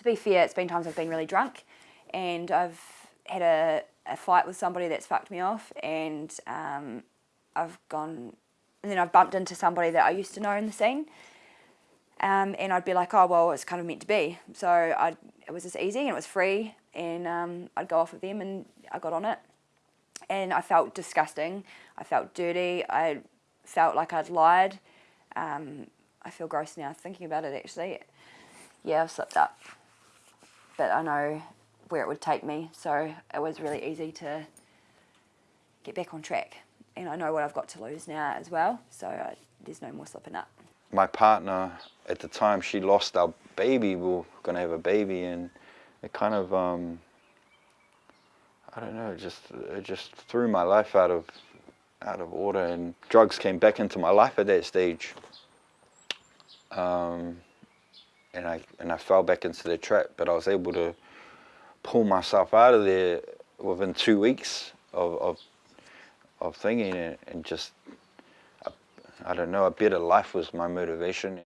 to be fair, it's been times I've been really drunk and I've had a, a fight with somebody that's fucked me off and um, I've gone, and then I've bumped into somebody that I used to know in the scene um, and I'd be like, oh, well, it's kind of meant to be. So I'd, it was just easy and it was free and um, I'd go off with them and I got on it. And I felt disgusting. I felt dirty. I felt like I'd lied. Um, I feel gross now thinking about it actually. Yeah, I've slipped up. But I know where it would take me, so it was really easy to get back on track. And I know what I've got to lose now as well, so I, there's no more slipping up. My partner, at the time, she lost our baby. We were going to have a baby, and it kind of, um, I don't know, it just, it just threw my life out of, out of order, and drugs came back into my life at that stage. Um, and I and I fell back into the trap, but I was able to pull myself out of there within two weeks of of, of thinking and, and just I, I don't know a better life was my motivation.